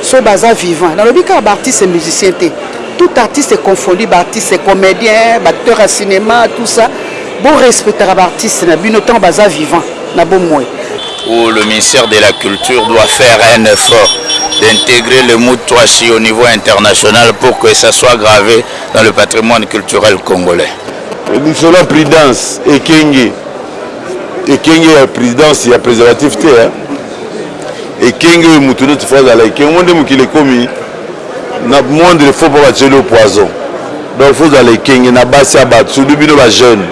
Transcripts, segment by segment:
so baza vivant nalobi kaka baartiste musicien te tout artiste confondu baartiste comédien baacteur ya cinéma tout ça borespectaka baartiste na bino ntango baza vivant na bomoi où le ministère de la culture doit faire un effort d'intégrer le mot Toachi au niveau international pour que ça soit gravé dans le patrimoine culturel congolais. Nous sommes prudence et Kenge. Et Kenge, la présidence, il y a préservatif. Hein? ekenge oyo mutu neti faut azala ekenge omoni nde mokili ekomi na monde le faut po batieli yo poison donc faut ozala ekenge na basi ya bato surtout bino ba jeune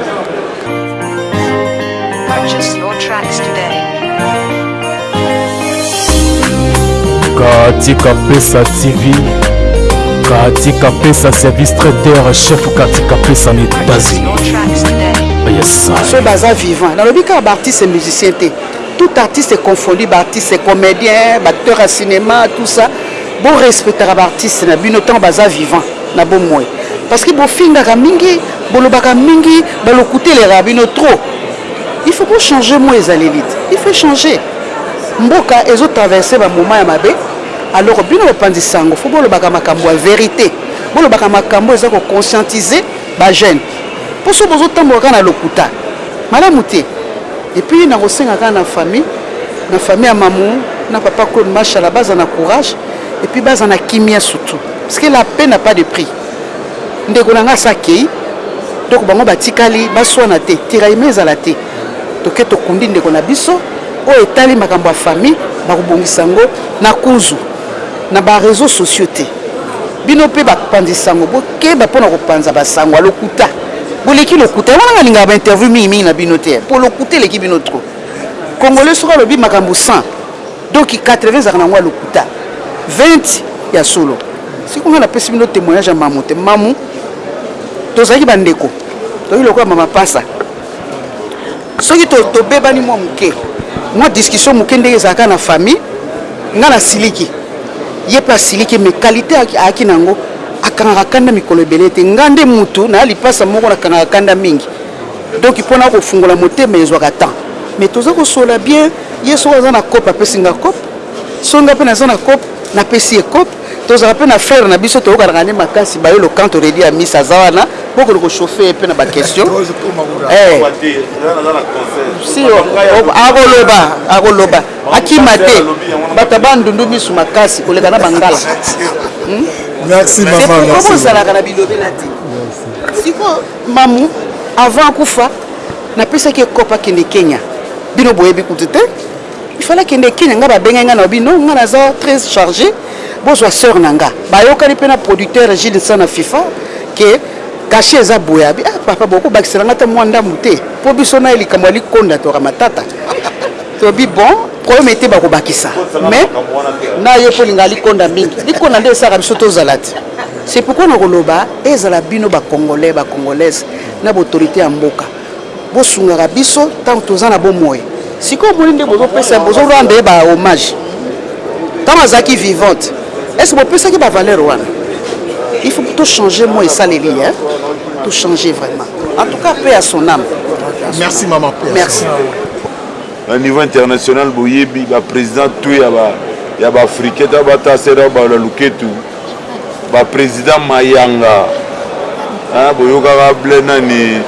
katika pesa tv katika pesa service traiteur chef katika pesa na etats-unis so baza vivant nalobi kaka baartiste musicien te Tout artiste confondu ba artistes comediens ba acteurs ya cinema tout ça bo respectaka ba artistes na bino tango baza vivant na bomoi parce que bo fingaka mingi bolobaka mingi ba lokuta elekaka bino trop il faut bo changer moi ezaleli il faut changer mboka ezo traverser ba moment ya mabe alors bino ba panzi sango faut bolobaka makambo ya verite bolobaka makambo eza ko conscientiser Ba jeune po soki bozo tambola kaka na lokuta malamu te et puis nako senga kaka na famille na famille ya mamu na papa Claude mashala ba za na courage et puis ba za na kimia surtout parce que la paix n'a pas de prix ndeko na nga asi akeyi donc bango ba tikali ba swana te tiraillement ezala te toke to kundi ndeko na biso oyo etali makambo ya famille bako bongisa yango na kuzu. Na ba reseaux sociaux te. Bino pe ba panzi sango bo keba pona ko panza ba sango ya lokuta. Bo leki lokuta. Yango wana nga lingaka ba interview mingi mingi na bino te po lokuta eleki bino trop. Congolais soki alobi makambo 100 donc 80 ezalaka na yango ya lokuta 20 ya solo. Sikoyo nga na pesi bino temoignage ya Mamu te. Mamu tozalaki ba ndeko. Toyaki lokola mama pasa. Soki to tobebani mwa moke, mwa discussion moke ndenge ezalaka na famille, nga na siliki, ye pe asiliki mais qualite ayaki na yango akangaka kanda mikolo ebele te. Nga nde mutu naya lipasa moko na kangaka kanda mingi donc po naya kofungola motema ezwaka temps mais toza kosolola bien, ye soki aza na coop apesi nga coop, soki nga pe naza na coop napesi ye coop. Tozalaka pe na frère na biso toyokanaka nde makasi ba yolo kanto Reddy Amisi aza wana boko ko chauffer ye pe na ba question eh si ako loba ako loba akima te batu ya bandundu misu makasi koleka na bangala merci maman merci poko zalaka na bilobela te siko mamu avant akufa napesaki ye coop akende Kenya bino boyebi kutu te Il fallait akende Kenya nga ba bengaki nga nalobi non nga naza très charge bozwa soeur na nga bayokani pe na producteur Jules Nsa na FIFA que cachet eza boye abi ah papa boko bakisela nga ata mua ndambu te po biso naye likambo ya likonda toka matata tolobi bon problème ete bako bakisa mais nayo po olingaka likonda mingi likonda nde esalaka biso tozala te c'est pourquoi nakoloba ezala bino ba congolais ba congolaise na ba autorite ya mboka Bosungaka biso tango toza na bomoi. Sikoyo omoni nde bozo pesa bozo rendre ye ba hommage tango azalaki vivante est ce que bo pesaki ba valeur wana il faut to changer moi esaleli hein to changer vraiment en tout cas paix à son ame merci maman paix merci na niveau international boyebi ba president tout ya ba ya ba africain ta ba ta sera ba la luketu Ba president mayanga hein boyokaka ble nani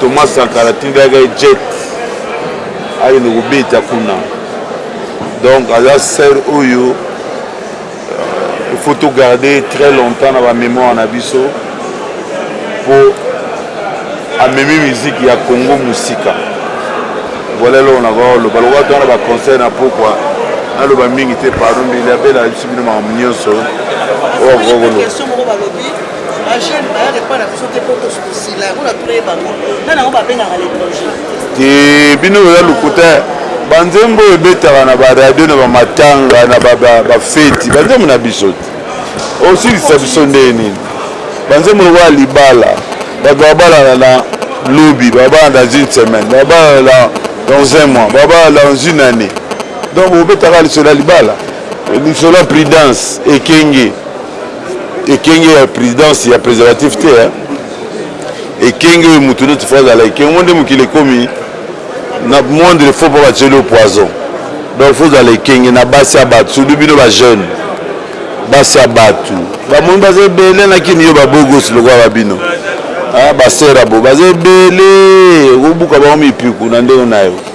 Thomas Sankara atindaka ye jet akende kobeta kuna donc aza sœur oyo euh, il faut to garder très longtemps na ba mémoire na biso po amemi musique ya Congo musika voilà eloko na koloba lokola twana ba concert na pokwa naloba mingi te pardon mbeli abela bino makambo nyonso oyo akoki koloba bajeune bayaka epai na biso te mpo tosila yango na toye bango na nango babengaka l'étranger te bino oza lokuta banzembo oyo ebetaka na baradio na bamatanga na bafeti banzembo na biso te osilisa biso ndenge nini banzembo lokola libala bato babalana na lobi babala dans une semaine babalana dans un mois babalana dans une année donc obetaka lisolo ya libala Lisolo ya prudence ekenge ekenge ya prudence ya preservatif te hein? ekenge oyo mutu neti fo azala ekenge ngo nde mokili ekomi na moindre fo mpo batieli yo poison donc fo ozala ekenge na basi ya bato surtout bino ba jeune basi ya bato bamoni baza ebele na kini yo babogosi lokola ba bino basera bo baza ebele okobuka bango mipiku na ndenge na yo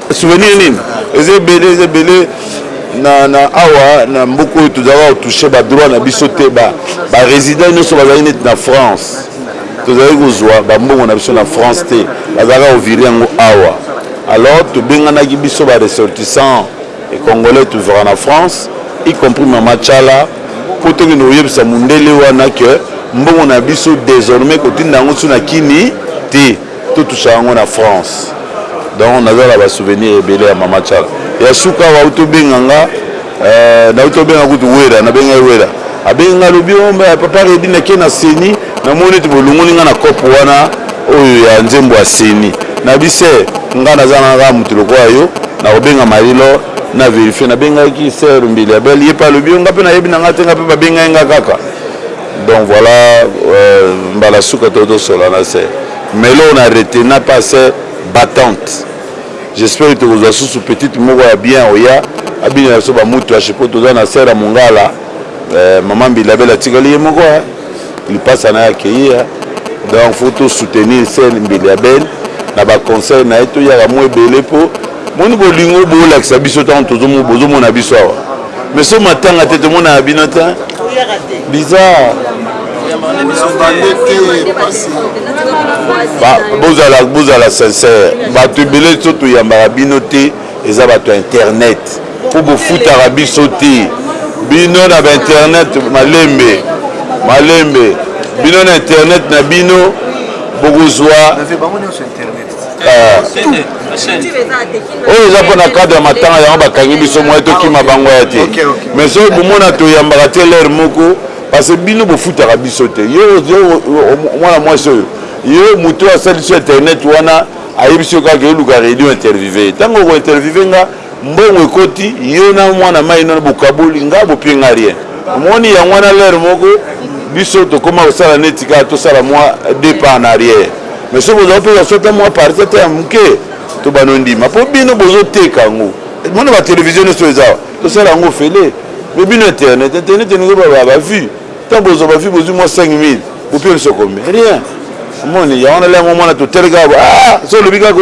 Souvenir nini eza ebele eza ebele na na awa na mboka oyo tozalaka kotouche ba droit na biso te ba ba resident nyonso bazali neti na france tozalaki kozwa ba mbongo na biso na france te bazalaka kovire yango awa alors tobenganaki biso ba ressortissant e congolais tozwaka na france y compris mama tshala mpo tokende koyebisa mundele wana que mbongo na biso desormais kotinda yango so na kini te To toucha yango na France. Donc naza na ba souvenirs ebele ya mama Tshala. Ya suka awa awuti obenga nga eh, nawuti obenga kutu Werra, nabenga ye Werra. Abengi nga alobi oh papa Reddy nake na ceni, namoni ete bolongoli nga na coop wana oyo ya nzembo ya ceni. Nalobi sir, nga naza na kaka mutu lokola yo, nakobenga Marie L'or na verifier. Nabengaki sir Mbili Abel, ye pe alobi oh nga pe nayebi na nga te, nga pe babengaki nga kaka. Donc voilà euh, mbala suka to to sola na se. Melo na retena pas se battante. J'espère que tokozwa susu petite moko ya bien oya abina na biso ba mutu ya chipo toza na sera mungala euh, maman Bilabela atikali ye moko hein. Lipasa na ya keyi hein. Donc faut to soutenir scène Bilabel na ba conseil na ye to yaka mo ebele po moni bolingo bolakisa biso tango tozo mona biso awa. Mais so matanga te tomonaka bino te. Bizarre. bozala bozala sincère bato ebele so toyambaka bino te eza bato ya internet mpo bofutaka biso te bino na bainternet malembe malembe bino na internet na bino bokozwa oyo eza mpo na cadre ya matanga yango bakangi biso moye tokima bango ya te mais soki bomona toyambaka te lere moko parce que bino bofutaka biso te yo mwana mwasi oyo yo moto oyo asalisi internet wana ayebisi yo kaka eluka radio intervive ye ntango okointervive nga Mbongo ekoti yo na mwana mayi na bokaboli nga bopie nga rien omoni yango wana l'heure moko biso tokoma kosala neti kaka tosala mwa deux pas en arrière mais soki boza kopesa biso ata mwa partie ata ya muke tobanda ondima po bino bozo teka yango mona ba television nioso eza awa tosala yango ofele mais bino internet internet elingi obaba ba vue tango bozwa ba vue bozwi mwa 5000 bopie biso combien rien omoni yango wana l'heure moko mwana totali kaka ah so olobi kaka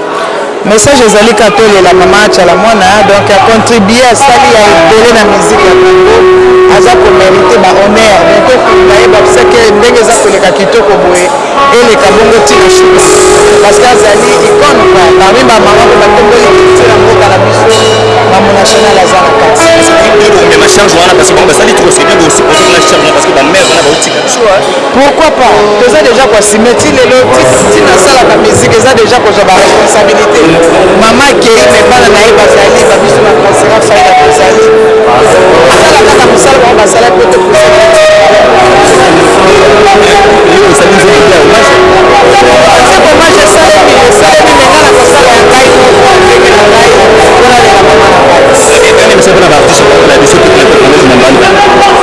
Message ezali kaka tolela maman Achalamwana donc a contribue asali ya ebele na musique ya Congo aza ko merite ba honneur mais tokunda ye ba ce que ndenge eza koleka kitoko boye eleka bongo ti na suka parce que azali icone quoi parmi ba maman pe batomboli culture ya mboka na biso mambo national aza na kati Est-ce que bokoki komema charge wana parce que bango basali trop c'est bien de aussi poser kuna charge wana parce que ba mère wana baotika biso Pourquoi pas toza dejà ko assumer ti lelo ti na salaka musique eza dejà ko zwa ba responsabilite maman akeyi mais bana naye bazali ba biso na transfera faida tozali asala kaka musala bango basala po to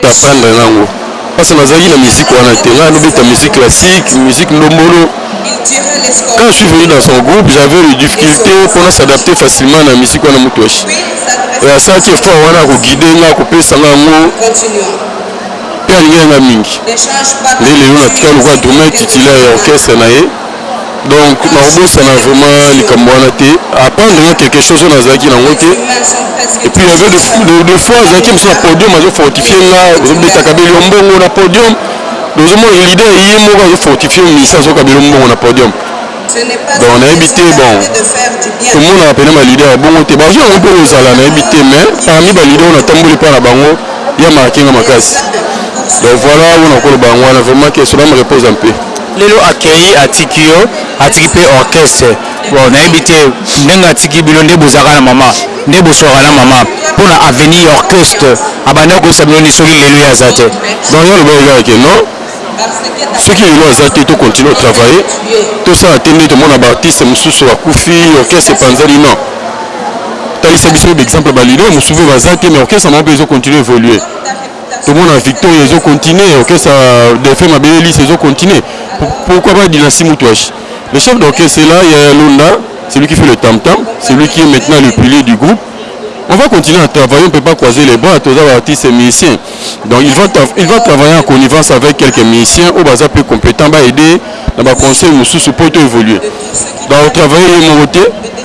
To apprendre nga ngo parce que nazalaki na musique wana te nga nobeta musique classique musique ndombolo quand je suis venu dans son groupe j'avais des difficultés mpo na s'adapter facilement na musique wana moto ashi et asalaki effort wana akoguide nga akopesa nga yango mpe alingaki nga mingi nde lelo natika lokola drumeur titulaire ya orchestre na ye Donc nakobosana vraiment likambo wana te. Apprendre nga quelque chose oyo nazalaki na ngo te. Et puis il y avait des fou des des fois azalaki mususu na podium azo fortifier nga azo beta kabelo ya mbongo na podium. Donc ozo mona leader ye moko azo fortifier musicien azo kabelo mbongo na podium. Donc nayebi te bon tomonaka pena ba leader ya bongo te. Ba jour yango pe ekozala nayebi te mais parmi ba leader oyo na tamboli epai na bango ya marque nga makasi. Donc voilà oyo nakoki koloba yango wana vraiment que son ame repose en paix. Lelo akeyi atiki yo atiki pe orchestre bon nayebi te ndenge atiki bino nde bozalaka na mama nde bosuaka na mama pona avenir ya orchestre abandaki koyebisa bino nini soki lelo ye aza te. Non ye alobaki kaka ke non soki lelo aza te to continue ko travaille tosala te nde tomona ba artiste mususu ba kufi orchestre epanzani non talisa biso ba exemple ya ba leader musuvu baza te mais orchestre na bango pe ezo continue evolue. tomona victoria ezokontinue orkestre defe mabelelis ezokontinue pourquoi pas dynastie moutouache le chef d'orchestre là yaya londa celui qui fait le tam tam celui qui est maintenant le pilier du groupe On va continuer à travailler, on ne peut pas croiser les bras, tous les artistes et musiciens. Donc il va, il va travailler en connivence avec quelques musiciens, au bazar plus compétent, va aider dans ma conseil, nous pour évoluer. Donc travailler mon côté,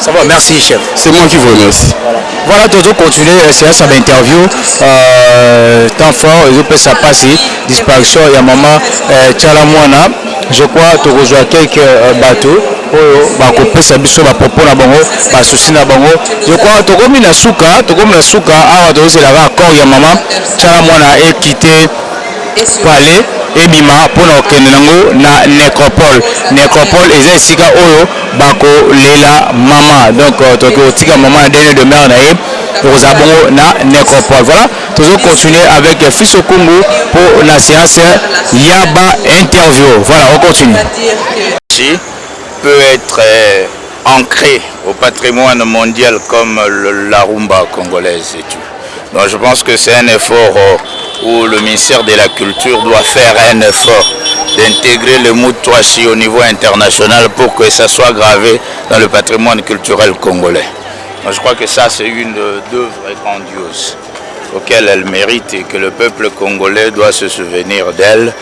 Ça va, merci chef. C'est moi qui vous remercie. Voilà, voilà Toto continuer la euh, séance à l'interview. Euh, temps fort, je peux ça passer. Disparition, il y a maman euh, Tchalamwana. Je crois que tu as quelques euh, bateaux. oyo bakopesa biso bapropo na bango basusi na bango yokwa tokomi na suka tokomi na suka awa tozozela kaka accord ya mama tyala mwana ekite palais ebima pona kokende nango na necropole, necropole eza esika oyo bako lela maman donc toke kotika maman na deuil de mère naye ekozala bongo na necropole voila tozo continuer avec fiso kumbu po na seance ya ba interview voila on continue. Merci peut etre. ancré au patrimoine mondial comme la rumba congolaise et tout. Donc je pense que c'est un effort euh, où le ministère de la Culture doit faire un effort d'intégrer le Moutouachi au niveau international pour que ça soit gravé dans le patrimoine culturel congolais. je crois que ça c'est une œuvre grandiose auxquelles elle mérite et que le peuple congolais doit se souvenir d'elle,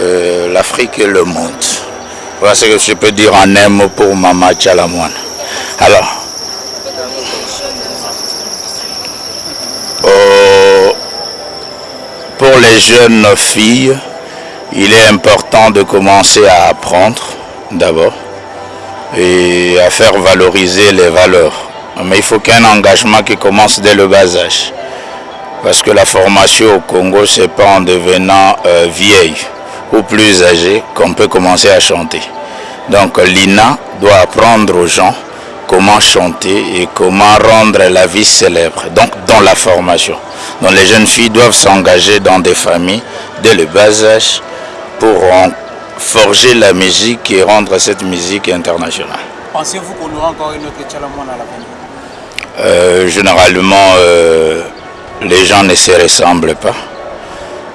euh, l'Afrique et le monde. Voilà ce que je peux dire en aime pour Mama moine. Alors, euh, pour les jeunes filles, il est important de commencer à apprendre d'abord et à faire valoriser les valeurs. Mais il faut qu'un engagement qui commence dès le bas âge. Parce que la formation au Congo, c'est pas en devenant euh, vieille ou plus âgée qu'on peut commencer à chanter. Donc l'INA doit apprendre aux gens comment chanter et comment rendre la vie célèbre, donc dans la formation. Donc les jeunes filles doivent s'engager dans des familles dès le bas âge pour forger la musique et rendre cette musique internationale. Pensez-vous qu'on aura encore une autre à la euh, Généralement, euh, les gens ne se ressemblent pas.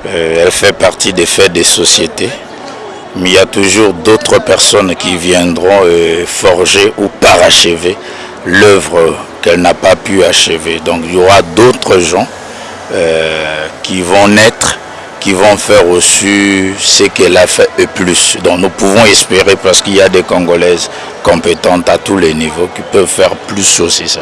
Euh, elle fait partie des faits des sociétés mais il y a toujours d'autres personnes qui viendront euh, forger ou parachever l'œuvre qu'elle n'a pas pu achever. Donc il y aura d'autres gens euh, qui vont naître, qui vont faire aussi ce qu'elle a fait et plus. Donc nous pouvons espérer parce qu'il y a des Congolaises compétentes à tous les niveaux qui peuvent faire plus aussi ça.